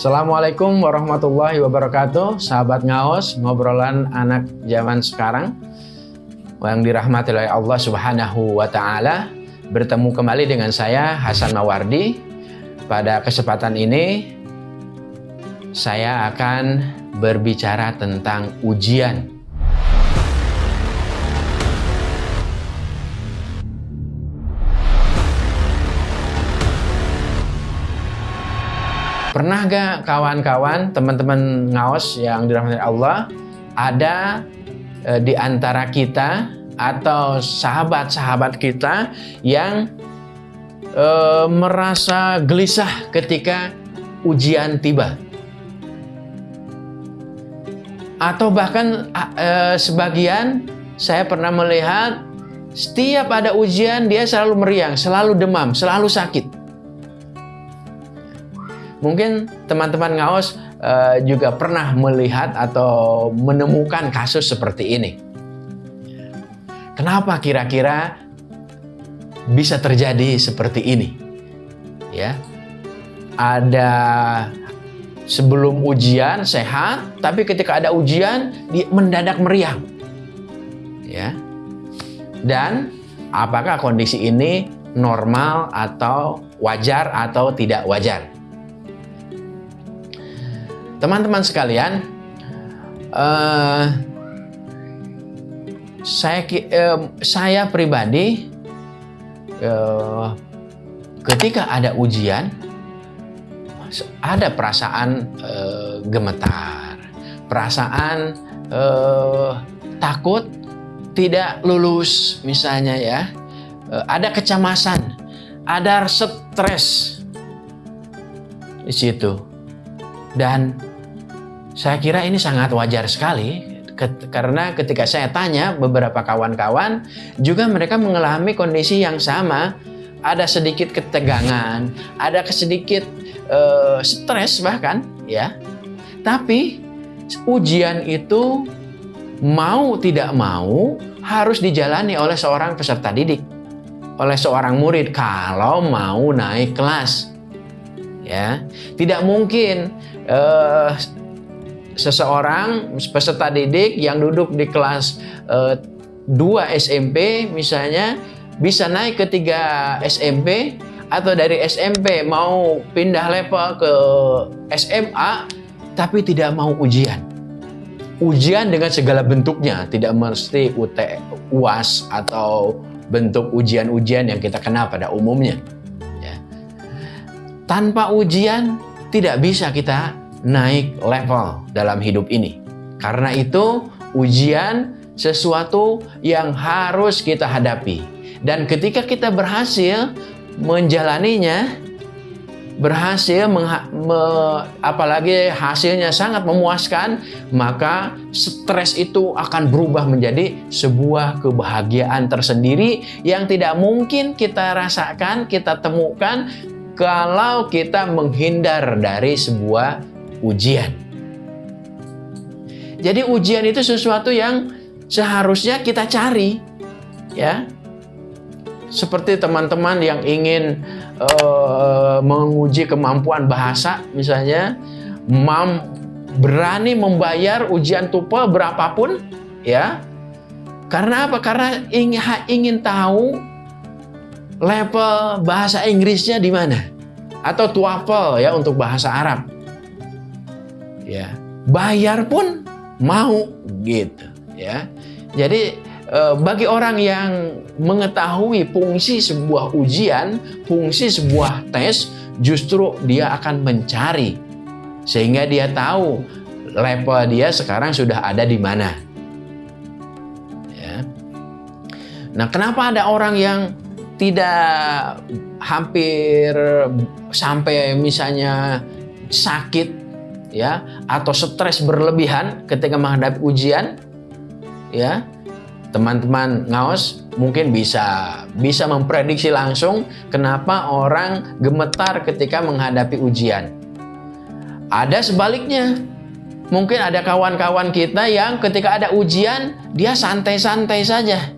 Assalamualaikum warahmatullahi wabarakatuh. Sahabat Ngaos, ngobrolan anak zaman sekarang Yang dirahmati oleh Allah subhanahu wa ta'ala. Bertemu kembali dengan saya Hasan Mawardi. Pada kesempatan ini Saya akan berbicara tentang ujian Pernah gak kawan-kawan, teman-teman ngaos yang dirahmati Allah, ada e, di antara kita atau sahabat-sahabat kita yang e, merasa gelisah ketika ujian tiba? Atau bahkan e, sebagian saya pernah melihat setiap ada ujian dia selalu meriang, selalu demam, selalu sakit. Mungkin teman-teman ngaos uh, juga pernah melihat atau menemukan kasus seperti ini. Kenapa kira-kira bisa terjadi seperti ini? Ya. Ada sebelum ujian sehat, tapi ketika ada ujian dia mendadak meriang. Ya. Dan apakah kondisi ini normal atau wajar atau tidak wajar? Teman-teman sekalian, uh, saya uh, saya pribadi uh, ketika ada ujian ada perasaan uh, gemetar, perasaan uh, takut tidak lulus misalnya ya, uh, ada kecemasan, ada stres di situ. Dan saya kira ini sangat wajar sekali. Karena ketika saya tanya beberapa kawan-kawan juga mereka mengalami kondisi yang sama. Ada sedikit ketegangan ada sedikit uh, stres bahkan ya. Tapi ujian itu mau tidak mau harus dijalani oleh seorang peserta didik oleh seorang murid kalau mau naik kelas ya. Tidak mungkin uh, seseorang peserta didik yang duduk di kelas uh, eh, 2 SMP misalnya bisa naik ke 3 SMP atau dari SMP mau pindah level ke SMA tapi tidak mau ujian. Ujian dengan segala bentuknya, tidak mesti UT, UAS atau bentuk ujian-ujian yang kita kenal pada umumnya. Ya. Tanpa ujian tidak bisa kita naik level dalam hidup ini. Karena itu ujian sesuatu yang harus kita hadapi. Dan ketika kita berhasil menjalaninya, berhasil, me, apalagi hasilnya sangat memuaskan, maka stres itu akan berubah menjadi sebuah kebahagiaan tersendiri yang tidak mungkin kita rasakan, kita temukan kalau kita menghindar dari sebuah ujian. Jadi ujian itu sesuatu yang seharusnya kita cari, ya. Seperti teman-teman yang ingin uh, menguji kemampuan bahasa, misalnya, mam berani membayar ujian TOEFL berapapun, ya. Karena apa? Karena ingin, ingin tahu level bahasa Inggrisnya di mana, atau TOEFL ya untuk bahasa Arab ya. Bayar pun mau gitu ya. Jadi eh, bagi orang yang mengetahui fungsi sebuah ujian fungsi sebuah tes justru dia akan mencari. Sehingga dia tahu level dia sekarang sudah ada di mana. Ya. Nah kenapa ada orang yang tidak hampir sampai misalnya sakit ya atau stres berlebihan ketika menghadapi ujian ya. Teman-teman ngaos mungkin bisa bisa memprediksi langsung kenapa orang gemetar ketika menghadapi ujian. Ada sebaliknya. Mungkin ada kawan-kawan kita yang ketika ada ujian dia santai-santai saja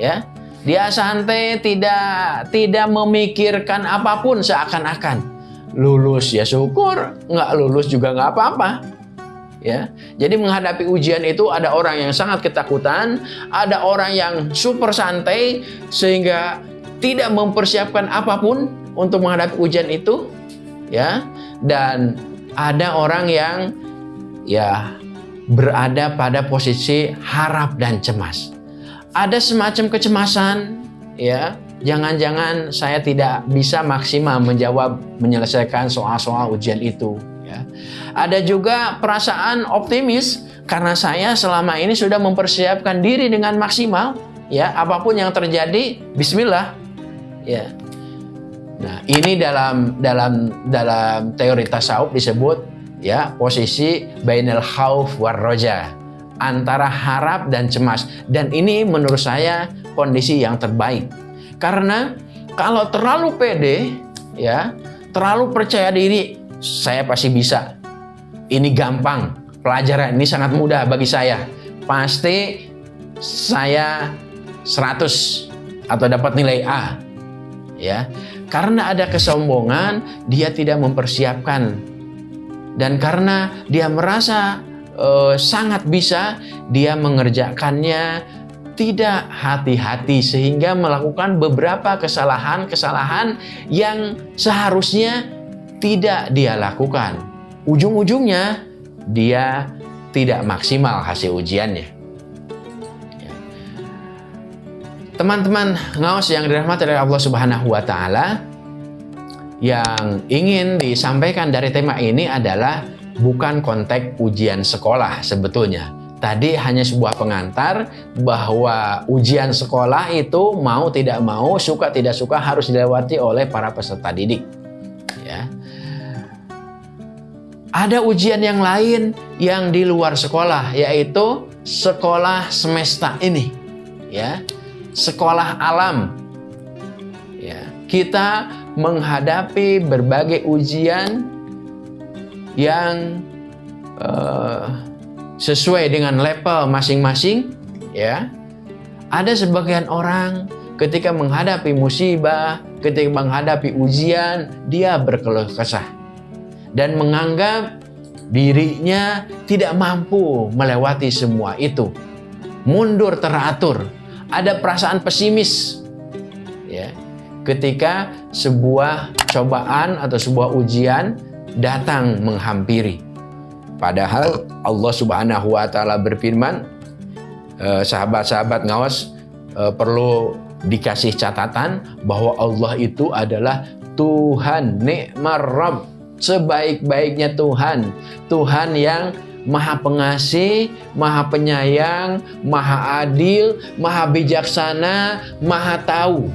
ya. Dia santai tidak tidak memikirkan apa pun seakan-akan lulus ya syukur, nggak lulus juga nggak apa-apa. Ya, jadi menghadapi ujian itu ada orang yang sangat ketakutan, ada orang yang super santai sehingga tidak mempersiapkan apa pun untuk menghadapi ujian itu, ya. Dan ada orang yang ya berada pada posisi harap dan cemas. Ada semacam kecemasan, ya. Jangan-jangan saya tidak bisa maksimal menjawab menyelesaikan soal-soal ujian itu, ya. Ada juga perasaan optimis karena saya selama ini sudah mempersiapkan diri dengan maksimal, ya. Apa pun yang terjadi, bismillah. Ya. Nah, ini dalam dalam dalam teori tasawuf disebut ya posisi bainal khauf war roja antara harap dan cemas dan ini menurut saya kondisi yang terbaik karena kalau terlalu pede ya terlalu percaya diri saya pasti bisa. Ini gampang. Pelajaran ini sangat mudah bagi saya. Pasti saya 100 atau dapat nilai A ya. Karena ada kesombongan, dia tidak mempersiapkan. Dan karena dia merasa uh, sangat bisa, dia mengerjakannya tidak hati-hati sehingga melakukan beberapa kesalahan-kesalahan yang seharusnya tidak dia lakukan. Ujung-ujungnya dia tidak maksimal hasil ujiannya. Teman-teman ngawas yang dirahmati oleh Allah Subhanahu wa taala, yang ingin disampaikan dari tema ini adalah bukan konteks ujian sekolah sebetulnya. Tadi hanya sebuah pengantar bahwa ujian sekolah itu mau tidak mau, suka tidak suka harus dilewati oleh para peserta didik. Ya. Ada ujian yang lain yang di luar sekolah, yaitu sekolah semesta ini. Ya, sekolah alam. Ya, kita menghadapi berbagai ujian yang uh, sesuai dengan level masing-masing. Ya, ada sebagian orang ketika menghadapi musibah, ketika menghadapi ujian, dia berkeluh kesah dan menganggap dirinya tidak mampu melewati semua itu. Mundur teratur, ada perasaan pesimis ya ketika sebuah cobaan atau sebuah ujian datang menghampiri padahal Allah Subhanahu wa taala berfirman eh, sahabat-sahabat ngawas eh, perlu dikasih catatan bahwa Allah itu adalah Tuhan nikmar Rabb sebaik-baiknya Tuhan Tuhan yang Maha Pengasih, Maha Penyayang, Maha Adil, Maha Bijaksana, Maha Tahu.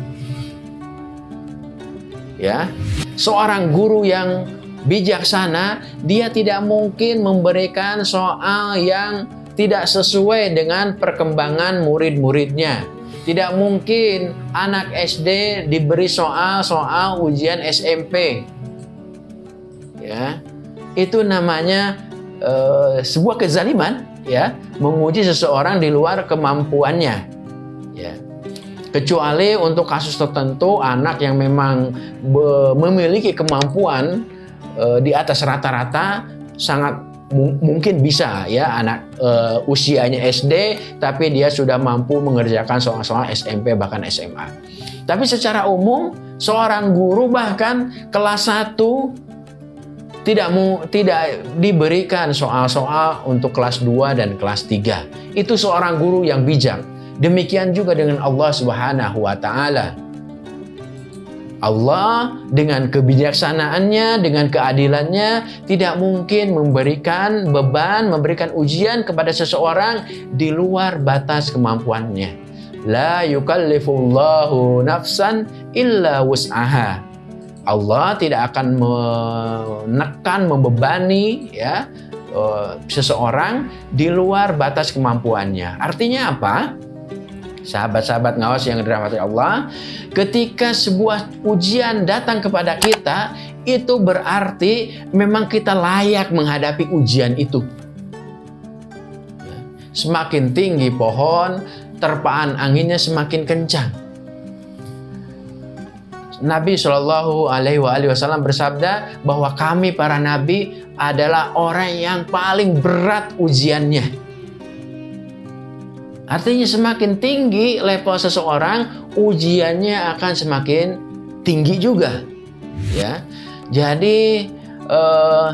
Ya. Seorang guru yang bijaksana, dia tidak mungkin memberikan soal yang tidak sesuai dengan perkembangan murid-muridnya. Tidak mungkin anak SD diberi soal-soal ujian SMP. Ya. Itu namanya uh, sebuah kezaliman ya menguji seseorang di luar kemampuannya ya kecuali untuk kasus tertentu anak yang memang memiliki kemampuan uh, di atas rata-rata sangat mungkin bisa ya anak uh, usianya SD tapi dia sudah mampu mengerjakan soal-soal SMP bahkan SMA. Tapi secara umum seorang guru bahkan kelas 1 tidak mu, tidak diberikan soal-soal untuk kelas 2 dan kelas 3. Itu seorang guru yang bijak. Demikian juga dengan Allah Subhanahu wa taala. Allah dengan kebijaksanaannya, dengan keadilannya tidak mungkin memberikan beban, memberikan ujian kepada seseorang di luar batas kemampuannya. La yukallifullahu nafsan illa wus'aha. Allah tidak akan menekan, membebani ya uh, seseorang di luar batas kemampuannya. Artinya apa? Sahabat-sahabat ngawas yang dirahmati Allah, ketika sebuah ujian datang kepada kita, itu berarti memang kita layak menghadapi ujian itu. Semakin tinggi pohon, terpaan anginnya semakin kencang Nabi Shallallahu Alaihi Wasallam bersabda bahwa kami para nabi adalah orang yang paling berat ujiannya. Artinya semakin tinggi level seseorang, ujiannya akan semakin tinggi juga. Ya, jadi eh,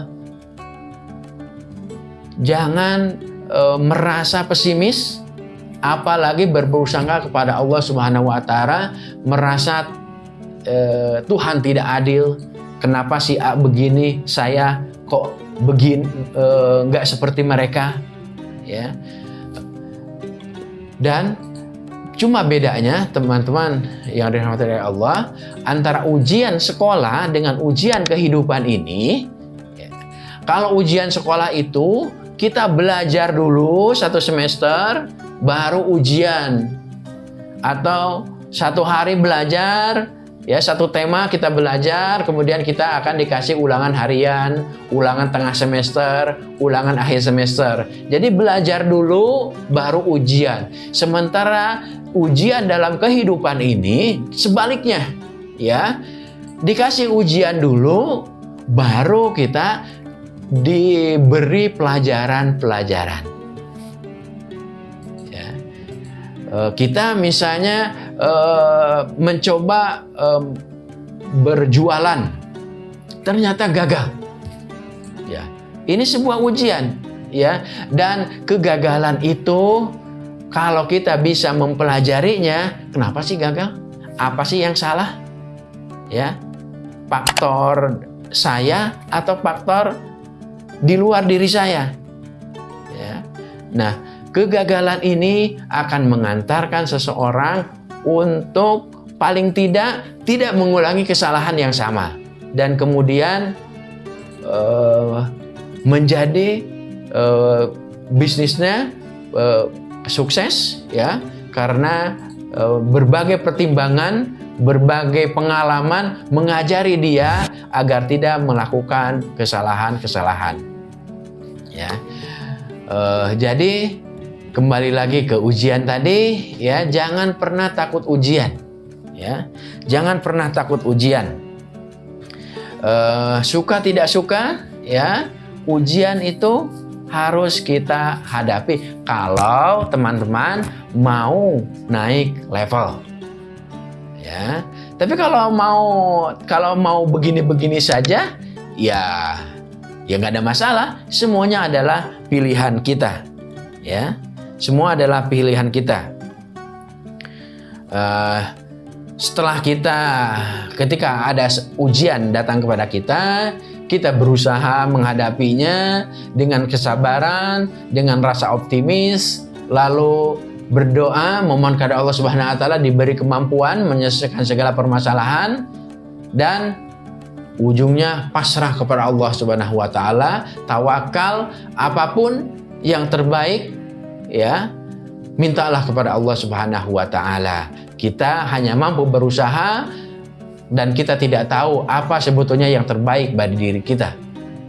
jangan eh, merasa pesimis, apalagi berberusaha kepada Allah Subhanahu Wa Taala, merasa eh, Tuhan tidak adil. Kenapa si A begini, saya kok begini eh, nggak seperti mereka, ya. Dan cuma bedanya teman-teman yang dirahmati oleh Allah antara ujian sekolah dengan ujian kehidupan ini. Ya, kalau ujian sekolah itu kita belajar dulu satu semester, baru ujian. Atau satu hari belajar, Ya, satu tema kita belajar, kemudian kita akan dikasih ulangan harian, ulangan tengah semester, ulangan akhir semester. Jadi belajar dulu baru ujian. Sementara ujian dalam kehidupan ini sebaliknya, ya. Dikasih ujian dulu baru kita diberi pelajaran-pelajaran. Ya. Eh, kita misalnya uh, mencoba um, berjualan. Ternyata gagal. Ya ini sebuah ujian ya. Dan kegagalan itu kalau kita bisa mempelajarinya kenapa sih gagal? Apa sih yang salah? Ya faktor saya atau faktor di luar diri saya? Ya nah kegagalan ini akan mengantarkan seseorang untuk paling tidak tidak mengulangi kesalahan yang sama. Dan kemudian uh, menjadi uh, bisnisnya uh, sukses ya. Karena uh, berbagai pertimbangan berbagai pengalaman mengajari dia agar tidak melakukan kesalahan-kesalahan ya. Uh, jadi kembali lagi ke ujian tadi ya. Jangan pernah takut ujian ya. Jangan pernah takut ujian. Uh, suka tidak suka ya ujian itu harus kita hadapi. Kalau teman-teman mau naik level ya. Tapi kalau mau kalau mau begini-begini saja ya ya nggak ada masalah. Semuanya adalah pilihan kita ya semua adalah pilihan kita. Uh, setelah kita, ketika ada ujian datang kepada kita, kita berusaha menghadapinya dengan kesabaran, dengan rasa optimis, lalu berdoa, memohon kepada Allah Subhanahu wa taala diberi kemampuan menyelesaikan segala permasalahan dan ujungnya pasrah kepada Allah Subhanahu wa taala, tawakal apa pun yang terbaik ya mintalah kepada Allah Subhanahu wa taala. Kita hanya mampu berusaha dan kita tidak tahu apa sebetulnya yang terbaik bagi diri kita.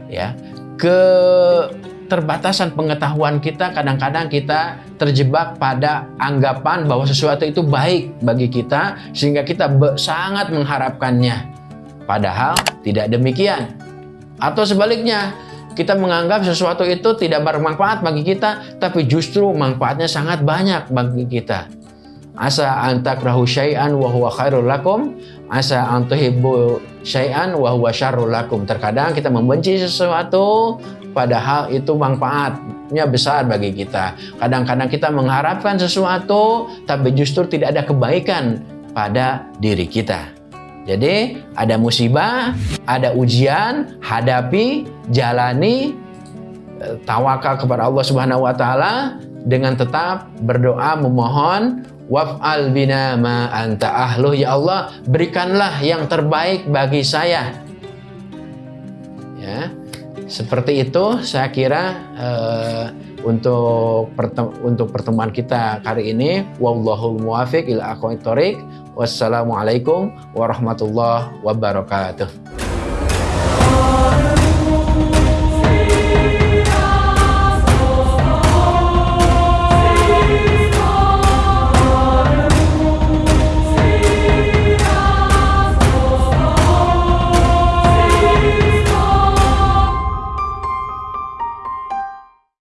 Ya. Keterbatasan pengetahuan kita kadang-kadang kita terjebak pada anggapan bahwa sesuatu itu baik bagi kita sehingga kita sangat mengharapkannya. Padahal tidak demikian. Atau sebaliknya, kita menganggap sesuatu itu tidak bermanfaat bagi kita, tapi justru manfaatnya sangat banyak bagi kita. Asa antakrahu syai'an wa huwa khairul lakum, asa antuhibbu syai'an wa huwa syarrul lakum. Terkadang kita membenci sesuatu padahal itu manfaatnya besar bagi kita. Kadang-kadang kita mengharapkan sesuatu tapi justru tidak ada kebaikan pada diri kita. Jadi ada musibah, ada ujian, hadapi, jalani, eh, tawakal kepada Allah Subhanahu wa taala dengan tetap berdoa memohon waf'al bina ma anta ahluh. Ya Allah berikanlah yang terbaik bagi saya. Ya seperti itu saya kira uh, untuk untuk pertemuan kita kali ini wallahul muwafiq ila aqwamit thoriq Wassalamualaikum warahmatullahi wabarakatuh.